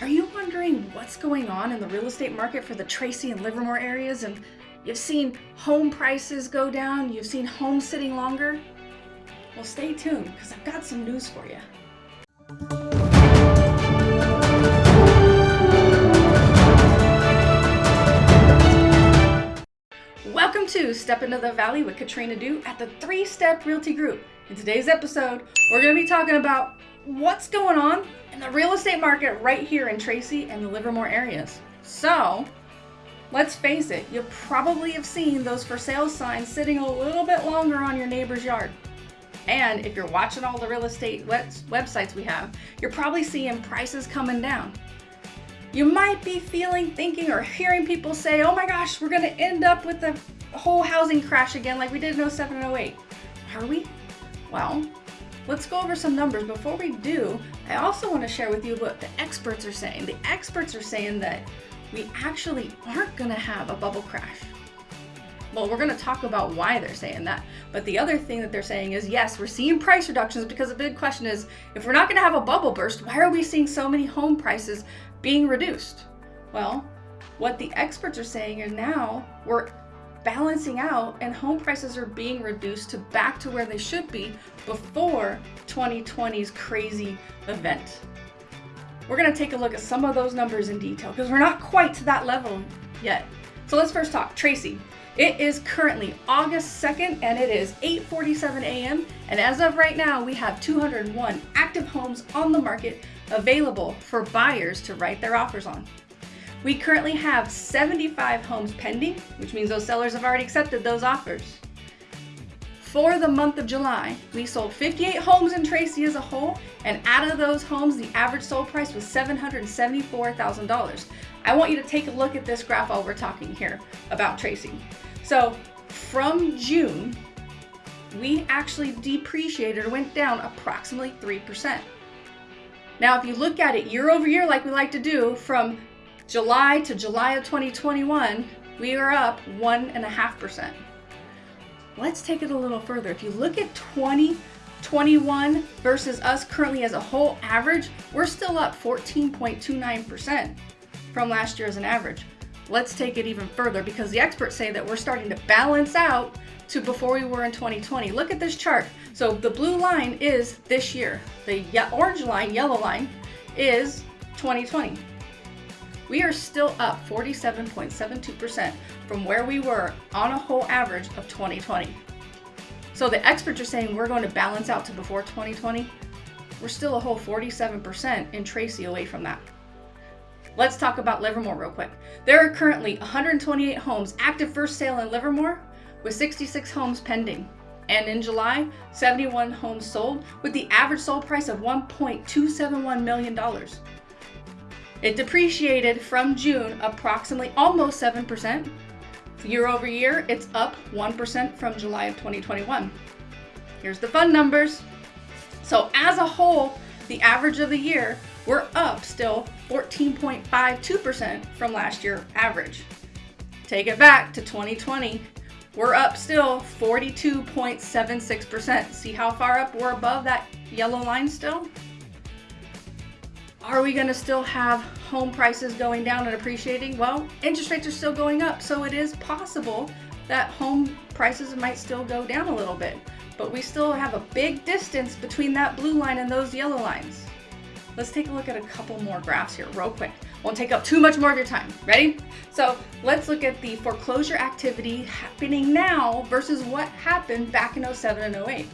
Are you wondering what's going on in the real estate market for the Tracy and Livermore areas? And you've seen home prices go down, you've seen homes sitting longer? Well, stay tuned because I've got some news for you. Welcome to Step Into the Valley with Katrina Du at the Three Step Realty Group. In today's episode, we're going to be talking about what's going on in the real estate market right here in Tracy and the Livermore areas. So, let's face it, you probably have seen those for sale signs sitting a little bit longer on your neighbor's yard. And if you're watching all the real estate websites we have, you're probably seeing prices coming down. You might be feeling, thinking, or hearing people say, oh my gosh, we're going to end up with the whole housing crash again like we did in 07 and 08. Are we? Well, Let's go over some numbers. Before we do, I also want to share with you what the experts are saying. The experts are saying that we actually aren't going to have a bubble crash. Well, we're going to talk about why they're saying that. But the other thing that they're saying is yes, we're seeing price reductions because the big question is if we're not going to have a bubble burst, why are we seeing so many home prices being reduced? Well, what the experts are saying is now we're balancing out and home prices are being reduced to back to where they should be before 2020's crazy event. We're going to take a look at some of those numbers in detail because we're not quite to that level yet. So let's first talk Tracy. It is currently August 2nd and it is 8:47 a.m. and as of right now we have 201 active homes on the market available for buyers to write their offers on. We currently have 75 homes pending, which means those sellers have already accepted those offers. For the month of July, we sold 58 homes in Tracy as a whole, and out of those homes, the average sold price was $774,000. I want you to take a look at this graph while we're talking here about Tracy. So from June, we actually depreciated or went down approximately 3%. Now, if you look at it year over year, like we like to do, from July to July of 2021, we are up 1.5%. Let's take it a little further. If you look at 2021 versus us currently as a whole average, we're still up 14.29% from last year as an average. Let's take it even further because the experts say that we're starting to balance out to before we were in 2020. Look at this chart. So the blue line is this year. The orange line, yellow line, is 2020 we are still up 47.72% from where we were on a whole average of 2020. So the experts are saying we're going to balance out to before 2020. We're still a whole 47% in Tracy away from that. Let's talk about Livermore real quick. There are currently 128 homes active for sale in Livermore with 66 homes pending. And in July, 71 homes sold with the average sold price of $1.271 million. It depreciated from June approximately almost 7%. Year over year, it's up 1% from July of 2021. Here's the fun numbers. So as a whole, the average of the year, we're up still 14.52% from last year average. Take it back to 2020, we're up still 42.76%. See how far up we're above that yellow line still? Are we going to still have home prices going down and appreciating? Well, interest rates are still going up, so it is possible that home prices might still go down a little bit. But we still have a big distance between that blue line and those yellow lines. Let's take a look at a couple more graphs here real quick. Won't take up too much more of your time. Ready? So let's look at the foreclosure activity happening now versus what happened back in 07 and 08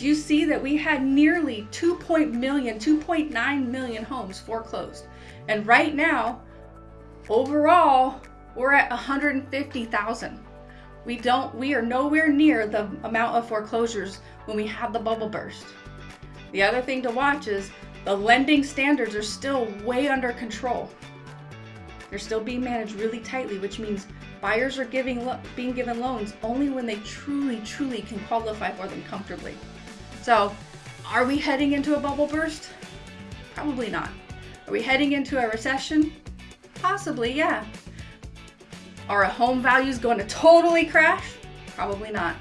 do you see that we had nearly 2. million, 2.9 million homes foreclosed? And right now, overall, we're at 150,000. We don't we are nowhere near the amount of foreclosures when we had the bubble burst. The other thing to watch is the lending standards are still way under control. They're still being managed really tightly, which means buyers are giving being given loans only when they truly truly can qualify for them comfortably. So, are we heading into a bubble burst? Probably not. Are we heading into a recession? Possibly, yeah. Are home values going to totally crash? Probably not.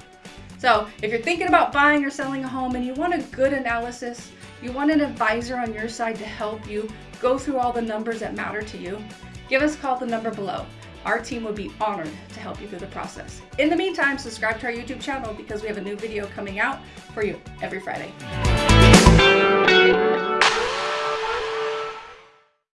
So, if you're thinking about buying or selling a home and you want a good analysis, you want an advisor on your side to help you go through all the numbers that matter to you, give us a call at the number below. Our team would be honored to help you through the process. In the meantime, subscribe to our YouTube channel because we have a new video coming out for you every Friday.